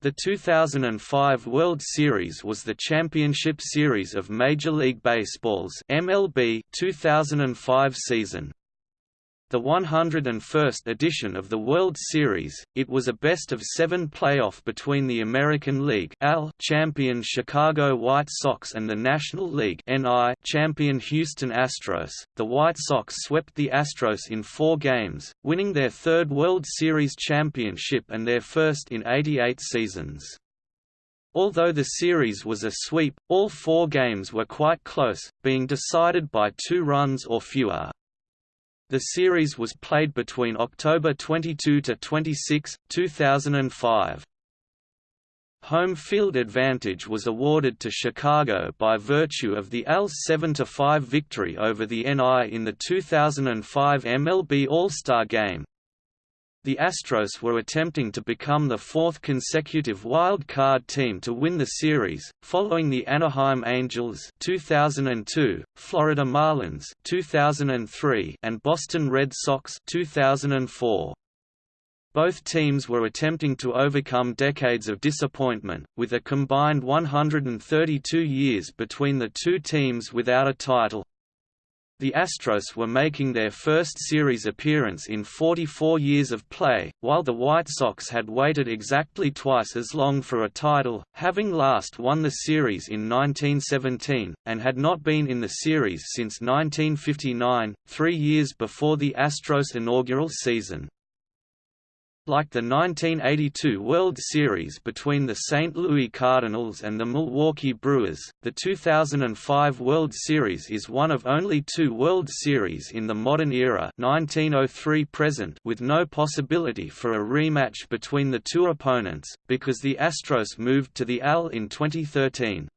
The 2005 World Series was the championship series of Major League Baseball's MLB 2005 season. The 101st edition of the World Series, it was a best-of-seven playoff between the American League champion Chicago White Sox and the National League champion Houston Astros. The White Sox swept the Astros in four games, winning their third World Series championship and their first in 88 seasons. Although the series was a sweep, all four games were quite close, being decided by two runs or fewer. The series was played between October 22 to 26, 2005. Home field advantage was awarded to Chicago by virtue of the AL's 7–5 victory over the NL in the 2005 MLB All-Star Game, the Astros were attempting to become the fourth consecutive wild card team to win the series, following the Anaheim Angels 2002, Florida Marlins 2003, and Boston Red Sox 2004. Both teams were attempting to overcome decades of disappointment, with a combined 132 years between the two teams without a title. The Astros were making their first series appearance in 44 years of play, while the White Sox had waited exactly twice as long for a title, having last won the series in 1917, and had not been in the series since 1959, three years before the Astros' inaugural season. Like the 1982 World Series between the St. Louis Cardinals and the Milwaukee Brewers, the 2005 World Series is one of only two World Series in the modern era 1903 present with no possibility for a rematch between the two opponents, because the Astros moved to the AL in 2013.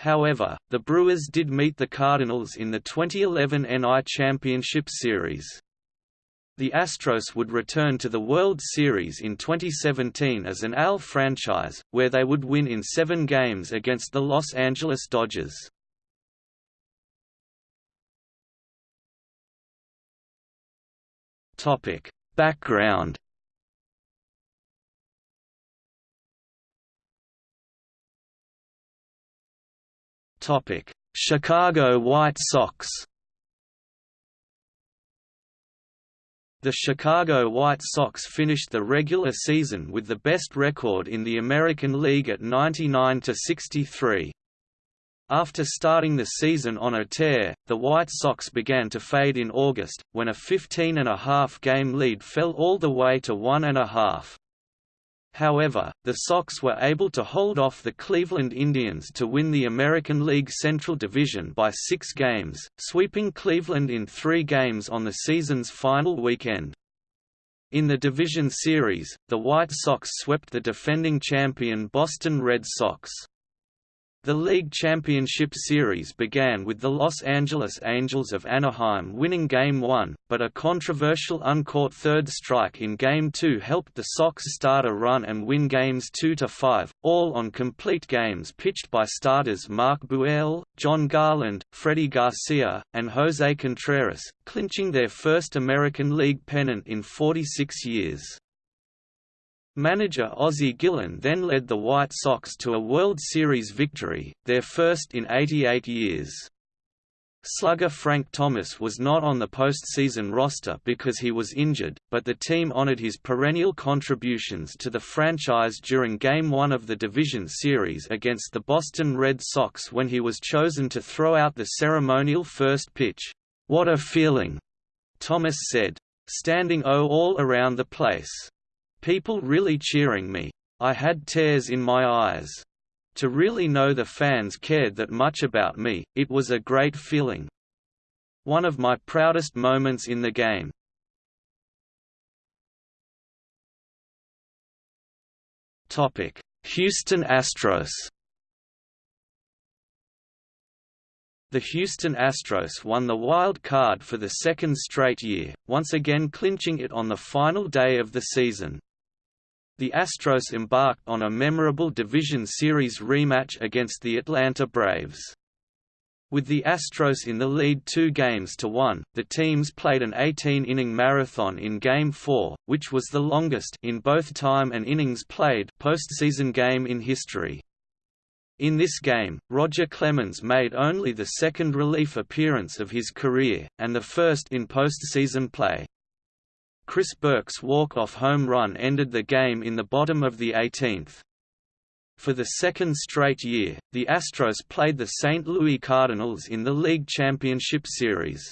However, the Brewers did meet the Cardinals in the 2011 NL Championship Series. The Astros would return to the World Series in 2017 as an AL franchise, where they would win in seven games against the Los Angeles Dodgers. Topic Background Topic Chicago White Sox The Chicago White Sox finished the regular season with the best record in the American League at 99–63. After starting the season on a tear, the White Sox began to fade in August, when a 15-and-a-half game lead fell all the way to one and a half. However, the Sox were able to hold off the Cleveland Indians to win the American League Central Division by six games, sweeping Cleveland in three games on the season's final weekend. In the division series, the White Sox swept the defending champion Boston Red Sox. The league championship series began with the Los Angeles Angels of Anaheim winning Game 1, but a controversial uncaught third strike in Game 2 helped the Sox start a run and win Games 2–5, all on complete games pitched by starters Mark Buehrle, Jon Garland, Freddie Garcia, and Jose Contreras, clinching their first American League pennant in 46 years. Manager Ozzie Guillen then led the White Sox to a World Series victory, their first in 88 years. Slugger Frank Thomas was not on the postseason roster because he was injured, but the team honored his perennial contributions to the franchise during Game 1 of the division series against the Boston Red Sox when he was chosen to throw out the ceremonial first pitch. What a feeling! Thomas said. Standing O all around the place. People really cheering me. I had tears in my eyes. To really know the fans cared that much about me, it was a great feeling. One of my proudest moments in the game. Houston Astros The Houston Astros won the wild card for the second straight year, once again clinching it on the final day of the season the Astros embarked on a memorable Division Series rematch against the Atlanta Braves. With the Astros in the lead two games to one, the teams played an 18-inning marathon in Game 4, which was the longest in both time and innings played postseason game in history. In this game, Roger Clemens made only the second relief appearance of his career, and the first in postseason play. Chris Burke's walk-off home run ended the game in the bottom of the 18th. For the second straight year, the Astros played the St. Louis Cardinals in the League Championship Series.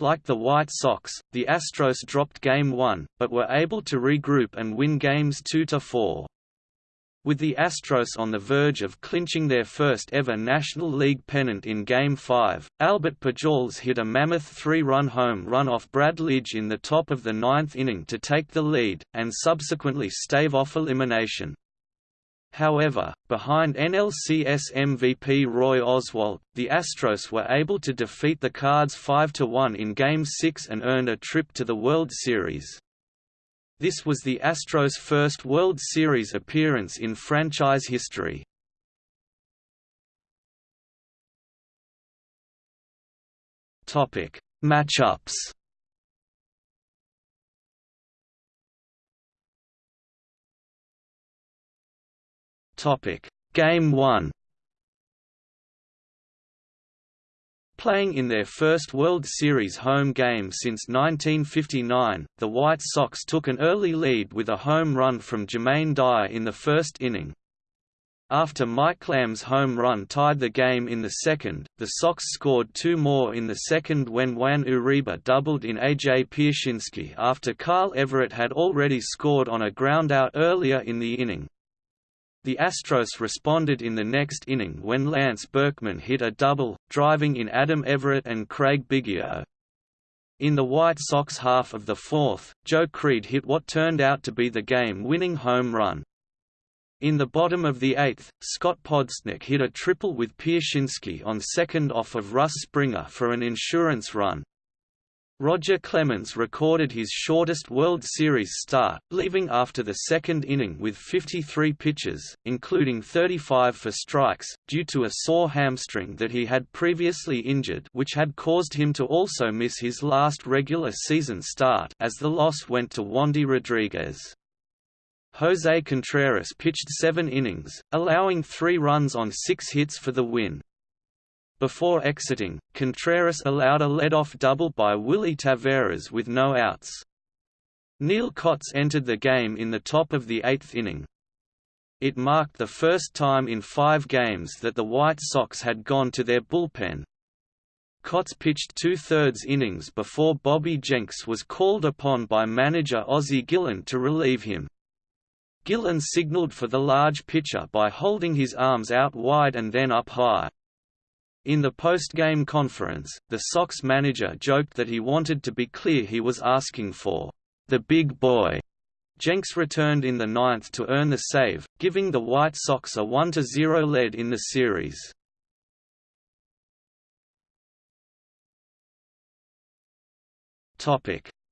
Like the White Sox, the Astros dropped Game 1, but were able to regroup and win Games 2–4. With the Astros on the verge of clinching their first ever National League pennant in Game 5, Albert Pujols hit a mammoth three-run home run off Brad Lidge in the top of the ninth inning to take the lead, and subsequently stave off elimination. However, behind NLCS MVP Roy Oswalt, the Astros were able to defeat the Cards 5–1 in Game 6 and earn a trip to the World Series. This was the Astros' first World Series appearance in franchise history. Topic: Matchups Topic: Game 1. Playing in their first World Series home game since 1959, the White Sox took an early lead with a home run from Jermaine Dye in the first inning. After Mike Lamb's home run tied the game in the second, the Sox scored two more in the second when Juan Uribe doubled in A.J. Pierzynski after Carl Everett had already scored on a groundout earlier in the inning. The Astros responded in the next inning when Lance Berkman hit a double, driving in Adam Everett and Craig Biggio. In the White Sox half of the fourth, Joe Crede hit what turned out to be the game-winning home run. In the bottom of the eighth, Scott Podsednik hit a triple with Pierzynski on second off of Russ Springer for an insurance run, Roger Clemens recorded his shortest World Series start, leaving after the second inning with 53 pitches, including 35 for strikes, due to a sore hamstring that he had previously injured which had caused him to also miss his last regular season start as the loss went to Wandy Rodriguez. Jose Contreras pitched seven innings, allowing three runs on six hits for the win. Before exiting, Contreras allowed a lead-off double by Willy Taveras with no outs. Neal Cotts entered the game in the top of the eighth inning. It marked the first time in five games that the White Sox had gone to their bullpen. Cotts pitched two-thirds innings before Bobby Jenks was called upon by manager Ozzie Guillen to relieve him. Guillen signaled for the large pitcher by holding his arms out wide and then up high. In the post-game conference, the Sox manager joked that he wanted to be clear he was asking for the big boy. Jenks returned in the ninth to earn the save, giving the White Sox a 1–0 lead in the series.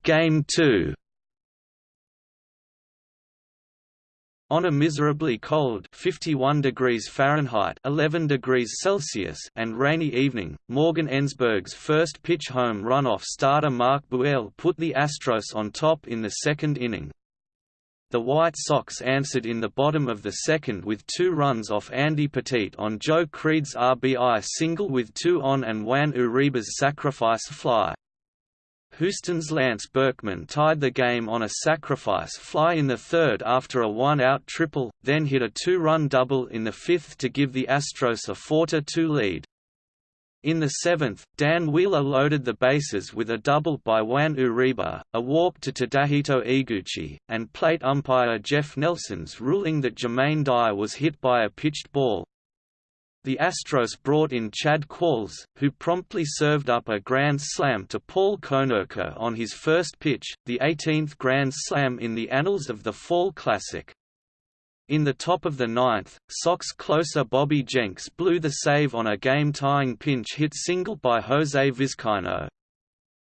Game 2 On a miserably cold 51 degrees Fahrenheit 11 degrees Celsius and rainy evening, Morgan Ensberg's first pitch home run-off starter Mark Buehrle put the Astros on top in the second inning. The White Sox answered in the bottom of the second with two runs off Andy Pettitte on Joe Crede's RBI single with two on and Juan Uribe's sacrifice fly. Houston's Lance Berkman tied the game on a sacrifice fly in the third after a one-out triple, then hit a two-run double in the fifth to give the Astros a 4–2 lead. In the seventh, Dan Wheeler loaded the bases with a double by Juan Uribe, a walk to Tadahito Iguchi, and plate umpire Jeff Nelson's ruling that Jermaine Dye was hit by a pitched ball, the Astros brought in Chad Qualls, who promptly served up a grand slam to Paul Konerko on his first pitch, the 18th grand slam in the annals of the Fall Classic. In the top of the ninth, Sox closer Bobby Jenks blew the save on a game-tying pinch hit single by Jose Vizcaino.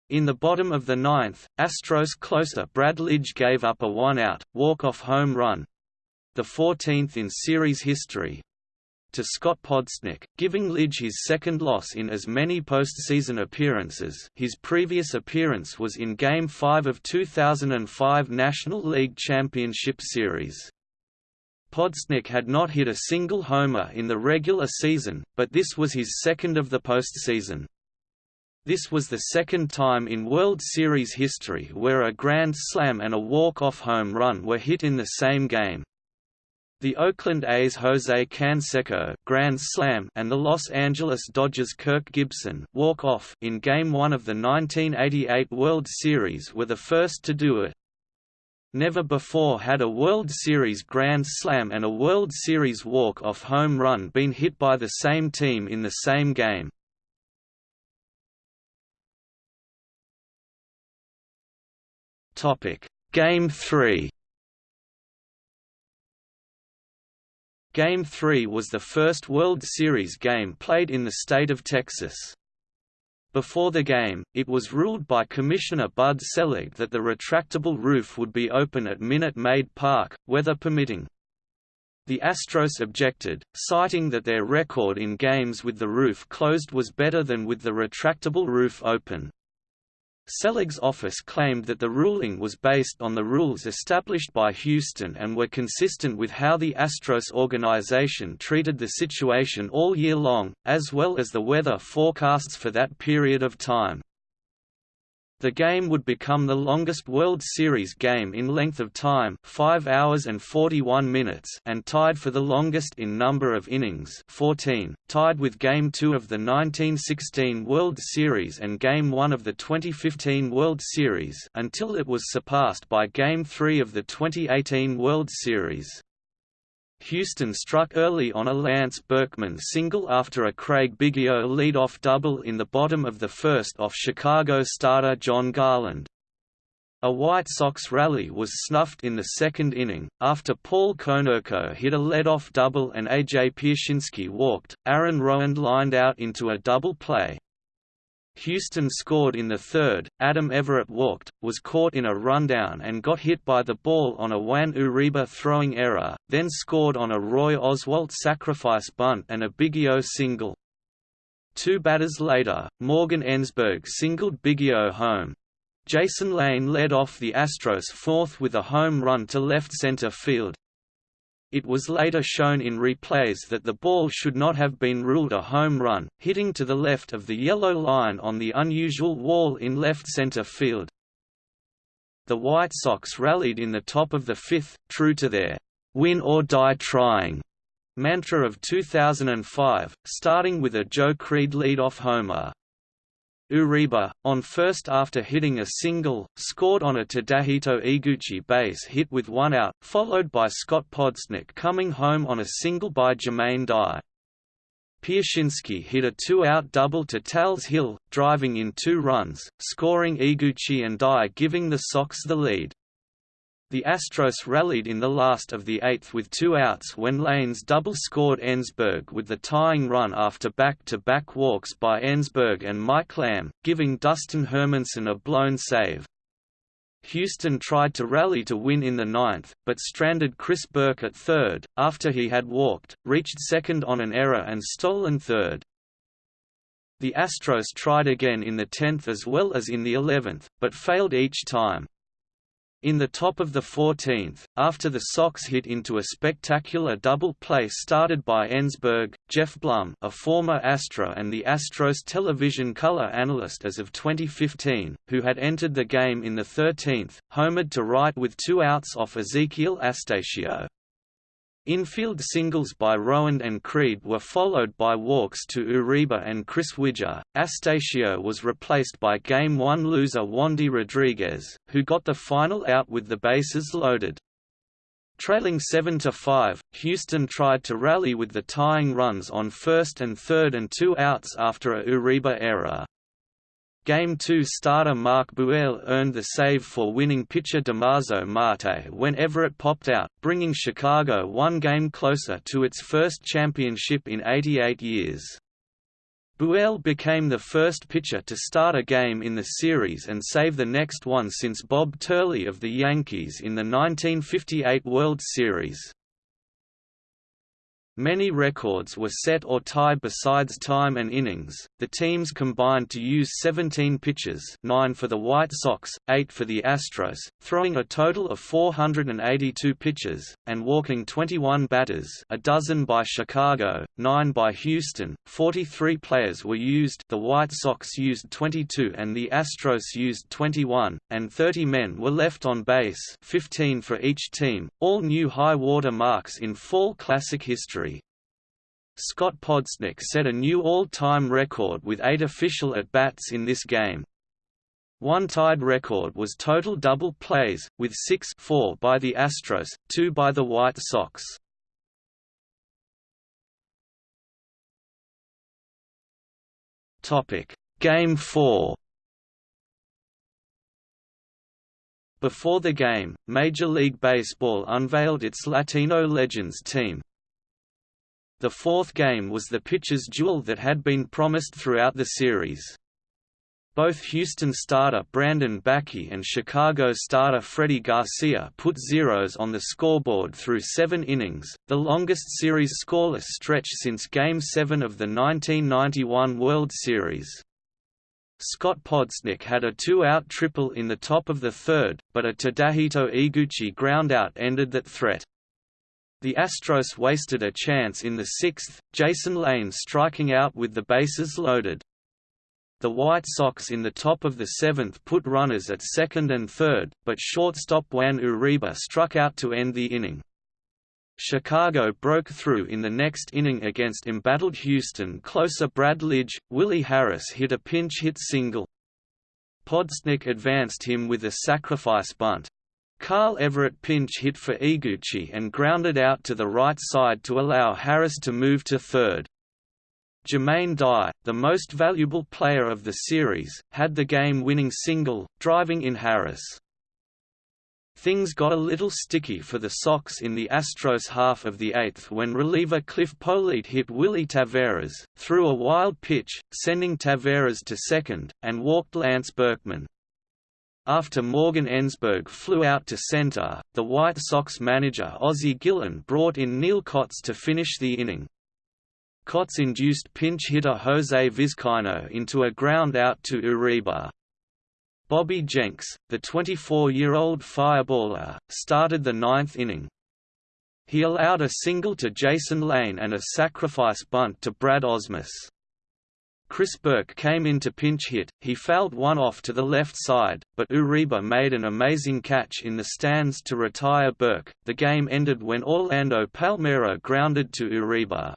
In the bottom of the ninth, Astros closer Brad Lidge gave up a one-out, walk-off home run—the 14th in series history, to Scott Podsednik, giving Lidge his second loss in as many postseason appearances his previous appearance was in Game 5 of 2005 National League Championship Series. Podsednik had not hit a single homer in the regular season, but this was his second of the postseason. This was the second time in World Series history where a grand slam and a walk-off home run were hit in the same game. The Oakland A's Jose Canseco grand slam and the Los Angeles Dodgers Kirk Gibson walk-off in Game 1 of the 1988 World Series were the first to do it. Never before had a World Series grand slam and a World Series walk-off home run been hit by the same team in the same game. Game 3. Game 3 was the first World Series game played in the state of Texas. Before the game, it was ruled by Commissioner Bud Selig that the retractable roof would be open at Minute Maid Park, weather permitting. The Astros objected, citing that their record in games with the roof closed was better than with the retractable roof open. Selig's office claimed that the ruling was based on the rules established by Houston and were consistent with how the Astros organization treated the situation all year long, as well as the weather forecasts for that period of time. The game would become the longest World Series game in length of time 5 hours and 41 minutes and tied for the longest in number of innings 14, tied with Game 2 of the 1916 World Series and Game 1 of the 2015 World Series until it was surpassed by Game 3 of the 2018 World Series. Houston struck early on a Lance Berkman single after a Craig Biggio lead-off double in the bottom of the first off Chicago starter Jon Garland. A White Sox rally was snuffed in the second inning, after Paul Konerko hit a lead-off double and A.J. Pierzynski walked, Aaron Rowand lined out into a double play. Houston scored in the third, Adam Everett walked, was caught in a rundown and got hit by the ball on a Juan Uribe throwing error, then scored on a Roy Oswalt sacrifice bunt and a Biggio single. Two batters later, Morgan Ensberg singled Biggio home. Jason Lane led off the Astros fourth with a home run to left center field. It was later shown in replays that the ball should not have been ruled a home run, hitting to the left of the yellow line on the unusual wall in left center field. The White Sox rallied in the top of the fifth, true to their win or die trying mantra of 2005, starting with a Joe Crede leadoff homer. Uribe, on first after hitting a single, scored on a Tadahito Iguchi base hit with one out, followed by Scott Podsednik coming home on a single by Jermaine Dye. Pierzynski hit a two-out double to Tal's Hill, driving in two runs, scoring Iguchi and Dye giving the Sox the lead. The Astros rallied in the last of the eighth with two outs when Lanes double-scored Ensberg with the tying run after back-to-back walks by Ensberg and Mike Lamb, giving Dustin Hermanson a blown save. Houston tried to rally to win in the ninth, but stranded Chris Burke at third, after he had walked, reached second on an error and stolen third. The Astros tried again in the tenth as well as in the eleventh, but failed each time. In the top of the 14th, after the Sox hit into a spectacular double play started by Ensberg, Geoff Blum a former Astro and the Astros television color analyst as of 2015, who had entered the game in the 13th, homered to right with two outs off Ezekiel Astacio. Infield singles by Rowand and Crede were followed by walks to Uribe and Chris Widger. Astacio was replaced by Game 1 loser Wandy Rodriguez, who got the final out with the bases loaded. Trailing 7–5, Houston tried to rally with the tying runs on first and third and two outs after a Uribe error. Game 2 starter Mark Buehrle earned the save for winning pitcher Damaso Marte when Everett popped out, bringing Chicago one game closer to its first championship in 88 years. Buehrle became the first pitcher to start a game in the series and save the next one since Bob Turley of the Yankees in the 1958 World Series. Many records were set or tied besides time and innings. The teams combined to use 17 pitches, 9 for the White Sox, 8 for the Astros, throwing a total of 482 pitches and walking 21 batters, a dozen by Chicago, 9 by Houston. 43 players were used. The White Sox used 22 and the Astros used 21, and 30 men were left on base, 15 for each team. All new high water marks in fall classic history. Scott Podsednik set a new all-time record with eight official at-bats in this game. One tied record was total double plays, with six four by the Astros, two by the White Sox. Game 4 Before the game, Major League Baseball unveiled its Latino Legends team, the fourth game was the pitcher's duel that had been promised throughout the series. Both Houston starter Brandon Backe and Chicago starter Freddie Garcia put zeros on the scoreboard through seven innings, the longest series scoreless stretch since Game 7 of the 1991 World Series. Scott Podsednik had a two-out triple in the top of the third, but a Tadahito Iguchi groundout ended that threat. The Astros wasted a chance in the sixth, Jason Lane striking out with the bases loaded. The White Sox in the top of the seventh put runners at second and third, but shortstop Juan Uribe struck out to end the inning. Chicago broke through in the next inning against embattled Houston closer Brad Lidge. Willie Harris hit a pinch hit single. Podsednik advanced him with a sacrifice bunt. Carl Everett pinch hit for Iguchi and grounded out to the right side to allow Harris to move to third. Jermaine Dye, the most valuable player of the series, had the game-winning single, driving in Harris. Things got a little sticky for the Sox in the Astros half of the eighth when reliever Cliff Politte hit Willy Taveras, threw a wild pitch, sending Taveras to second, and walked Lance Berkman. After Morgan Ensberg flew out to center, the White Sox manager Ozzie Guillen brought in Neal Cotts to finish the inning. Cotts induced pinch hitter Jose Vizcaino into a ground out to Uribe. Bobby Jenks, the 24-year-old fireballer, started the ninth inning. He allowed a single to Jason Lane and a sacrifice bunt to Brad Ausmus. Chris Burke came in to pinch hit, he fouled one off to the left side, but Uribe made an amazing catch in the stands to retire Burke. The game ended when Orlando Palmeiro grounded to Uribe.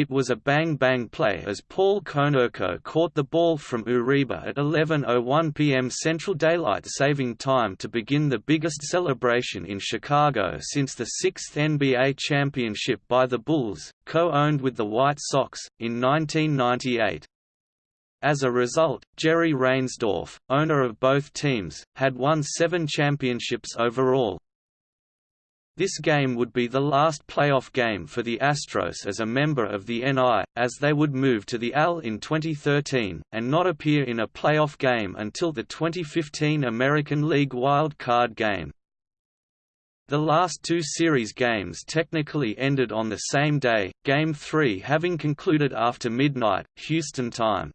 It was a bang-bang play as Paul Konerko caught the ball from Uribe at 11.01 p.m. Central Daylight Saving Time to begin the biggest celebration in Chicago since the sixth NBA championship by the Bulls, co-owned with the White Sox, in 1998. As a result, Jerry Reinsdorf, owner of both teams, had won seven championships overall, this game would be the last playoff game for the Astros as a member of the NL, as they would move to the AL in 2013, and not appear in a playoff game until the 2015 American League Wild Card game. The last two series games technically ended on the same day, Game 3 having concluded after midnight, Houston time.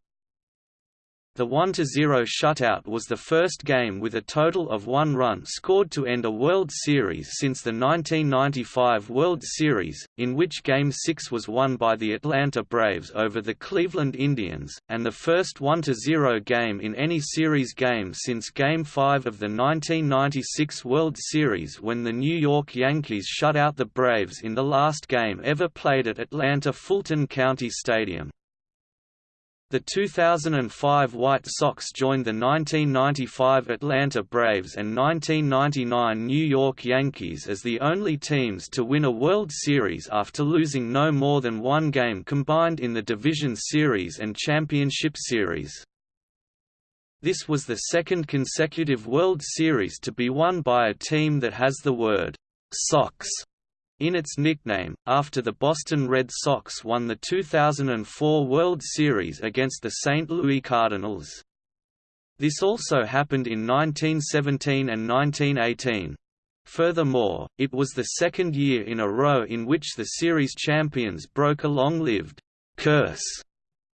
The 1–0 shutout was the first game with a total of one run scored to end a World Series since the 1995 World Series, in which Game 6 was won by the Atlanta Braves over the Cleveland Indians, and the first 1–0 game in any series game since Game 5 of the 1996 World Series when the New York Yankees shut out the Braves in the last game ever played at Atlanta Fulton County Stadium. The 2005 White Sox joined the 1995 Atlanta Braves and 1999 New York Yankees as the only teams to win a World Series after losing no more than one game combined in the Division Series and Championship Series. This was the second consecutive World Series to be won by a team that has the word Sox in its nickname, after the Boston Red Sox won the 2004 World Series against the St. Louis Cardinals. This also happened in 1917 and 1918. Furthermore, it was the second year in a row in which the series champions broke a long-lived curse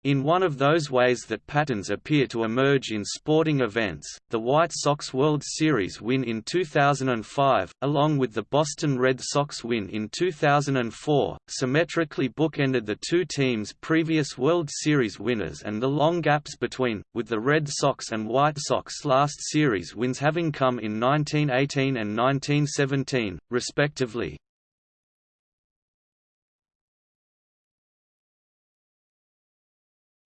in one of those ways that patterns appear to emerge in sporting events, the White Sox World Series win in 2005, along with the Boston Red Sox win in 2004, symmetrically bookended the two teams' previous World Series winners and the long gaps between, with the Red Sox and White Sox last series wins having come in 1918 and 1917, respectively.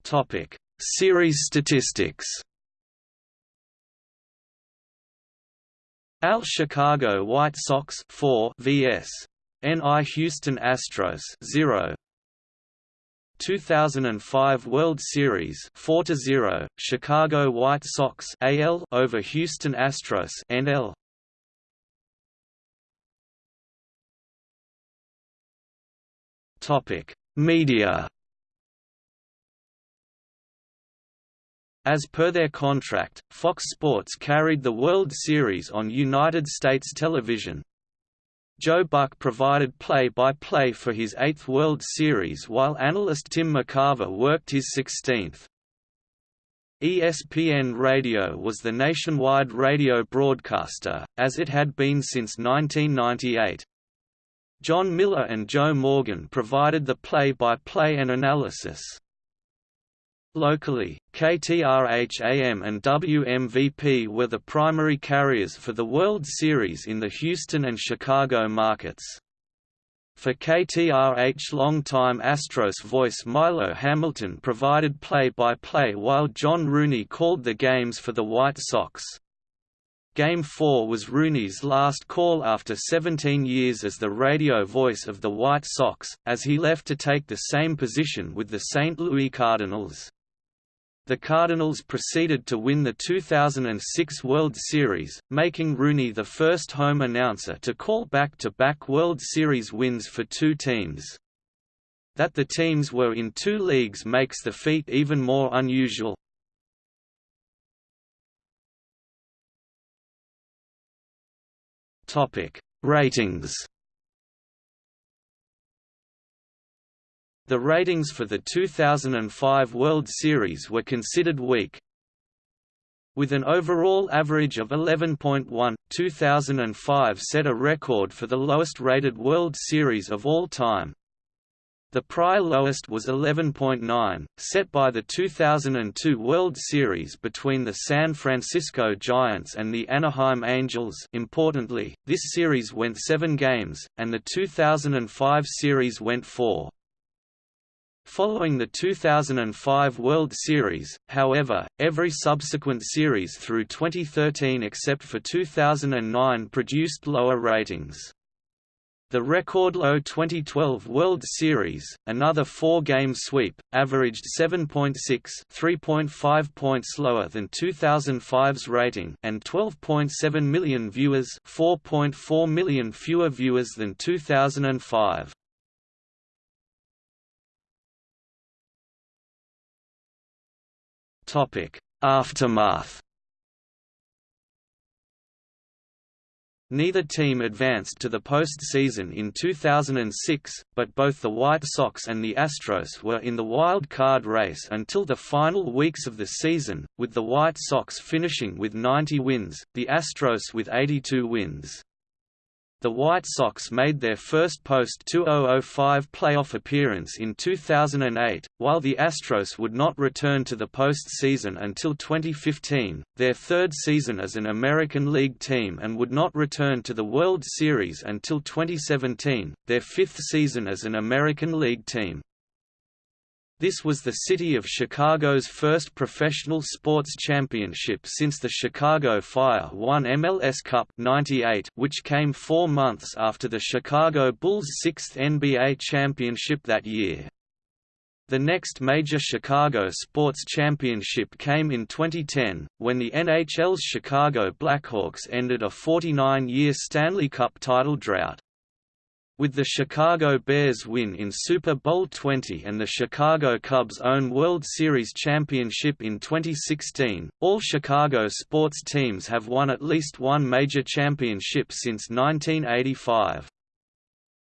Topic: Series statistics. Al Chicago White Sox 4 vs. NL Houston Astros 0 2005 World Series 4 0 Chicago White Sox AL over Houston Astros NL Topic Media As per their contract, Fox Sports carried the World Series on United States television. Joe Buck provided play-by-play -play for his eighth World Series while analyst Tim McCarver worked his 16th. ESPN Radio was the nationwide radio broadcaster, as it had been since 1998. Jon Miller and Joe Morgan provided the play-by-play -play and analysis. Locally, KTRH-AM and WMVP were the primary carriers for the World Series in the Houston and Chicago markets. For KTRH longtime Astros voice Milo Hamilton provided play-by-play -play while John Rooney called the games for the White Sox. Game 4 was Rooney's last call after 17 years as the radio voice of the White Sox, as he left to take the same position with the St. Louis Cardinals. The Cardinals proceeded to win the 2006 World Series, making Rooney the first home announcer to call back-to-back -back World Series wins for two teams. That the teams were in two leagues makes the feat even more unusual. Ratings The ratings for the 2005 World Series were considered weak. With an overall average of 11.1, 2005 set a record for the lowest-rated World Series of all time. The prior lowest was 11.9, set by the 2002 World Series between the San Francisco Giants and the Anaheim Angels importantly, this series went seven games, and the 2005 series went four. Following the 2005 World Series, however, every subsequent series through 2013 except for 2009 produced lower ratings. The record-low 2012 World Series, another four-game sweep, averaged 7.6 3.5 points lower than 2005's rating and 12.7 million viewers 4.4 million fewer viewers than 2005. Aftermath. Neither team advanced to the postseason in 2006, but both the White Sox and the Astros were in the wild card race until the final weeks of the season, with the White Sox finishing with 90 wins, the Astros with 82 wins. The White Sox made their first post-2005 playoff appearance in 2008, while the Astros would not return to the postseason until 2015, their third season as an American League team and would not return to the World Series until 2017, their fifth season as an American League team. This was the city of Chicago's first professional sports championship since the Chicago Fire won MLS Cup 98 which came four months after the Chicago Bulls' sixth NBA championship that year. The next major Chicago sports championship came in 2010, when the NHL's Chicago Blackhawks ended a 49-year Stanley Cup title drought. With the Chicago Bears win in Super Bowl XX and the Chicago Cubs' own World Series championship in 2016, all Chicago sports teams have won at least one major championship since 1985.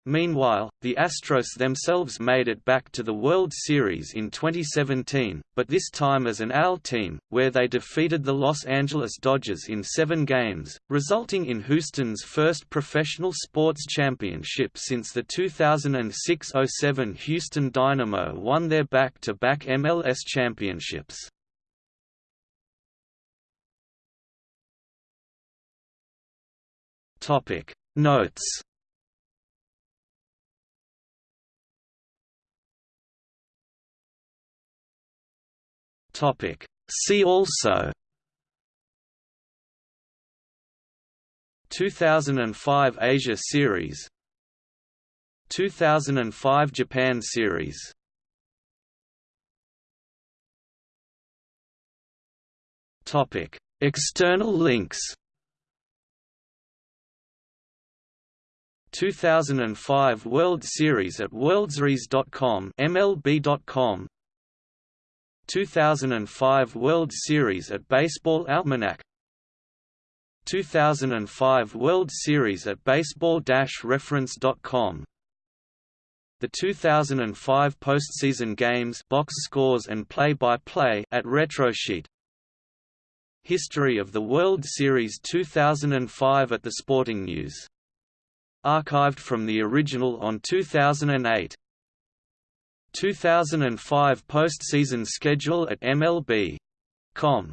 Meanwhile, the Astros themselves made it back to the World Series in 2017, but this time as an AL team, where they defeated the Los Angeles Dodgers in seven games, resulting in Houston's first professional sports championship since the 2006–07 Houston Dynamo won their back-to-back -back MLS championships. Notes Topic. See also 2005 Asia Series 2005 Japan Series Topic External links 2005 World Series at worldseries.com MLB.com 2005 World Series at Baseball Almanac 2005 World Series at baseball-reference.com The 2005 postseason games box scores and play-by-play -play at Retrosheet History of the World Series 2005 at the Sporting News. Archived from the original on 2008 2005 postseason schedule at MLB.com